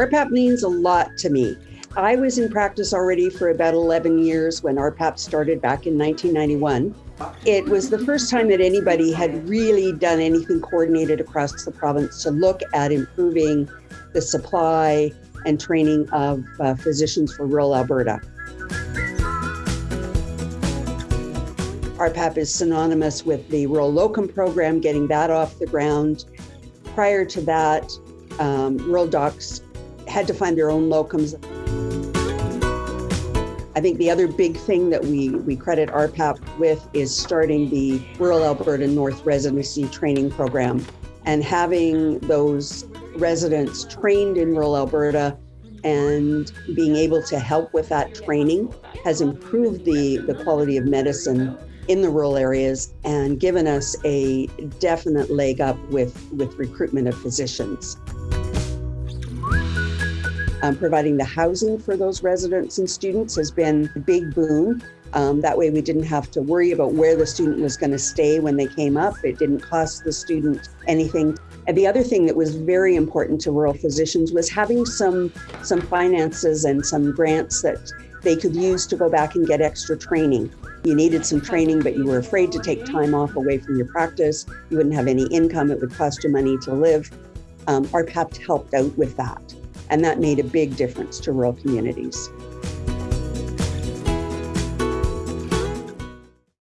RPAP means a lot to me. I was in practice already for about 11 years when RPAP started back in 1991. It was the first time that anybody had really done anything coordinated across the province to look at improving the supply and training of uh, physicians for rural Alberta. RPAP is synonymous with the rural locum program, getting that off the ground. Prior to that, um, rural docs had to find their own locums. I think the other big thing that we, we credit RPAP with is starting the Rural Alberta North Residency Training Program and having those residents trained in rural Alberta and being able to help with that training has improved the, the quality of medicine in the rural areas and given us a definite leg up with, with recruitment of physicians um, providing the housing for those residents and students has been a big boon. Um, that way we didn't have to worry about where the student was going to stay when they came up. It didn't cost the student anything. And the other thing that was very important to rural physicians was having some some finances and some grants that they could use to go back and get extra training. You needed some training, but you were afraid to take time off away from your practice. You wouldn't have any income. It would cost you money to live. Um, RPAP helped out with that and that made a big difference to rural communities.